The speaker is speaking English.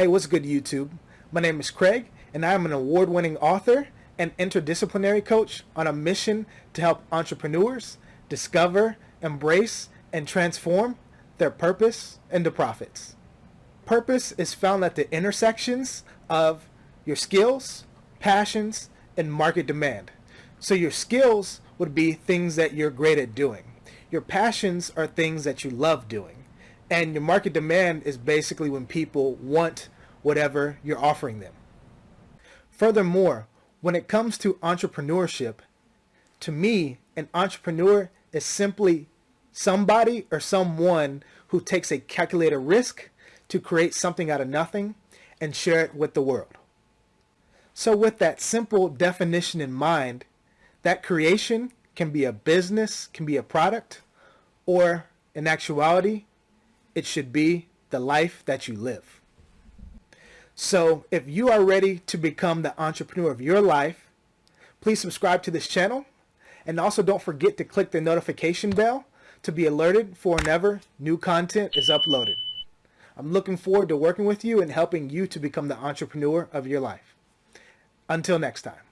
Hey, what's good YouTube? My name is Craig and I am an award-winning author and interdisciplinary coach on a mission to help entrepreneurs discover, embrace, and transform their purpose into profits. Purpose is found at the intersections of your skills, passions, and market demand. So your skills would be things that you're great at doing. Your passions are things that you love doing. And your market demand is basically when people want whatever you're offering them. Furthermore, when it comes to entrepreneurship, to me, an entrepreneur is simply somebody or someone who takes a calculated risk to create something out of nothing and share it with the world. So with that simple definition in mind, that creation can be a business, can be a product, or in actuality, it should be the life that you live. So if you are ready to become the entrepreneur of your life, please subscribe to this channel and also don't forget to click the notification bell to be alerted for whenever new content is uploaded. I'm looking forward to working with you and helping you to become the entrepreneur of your life. Until next time.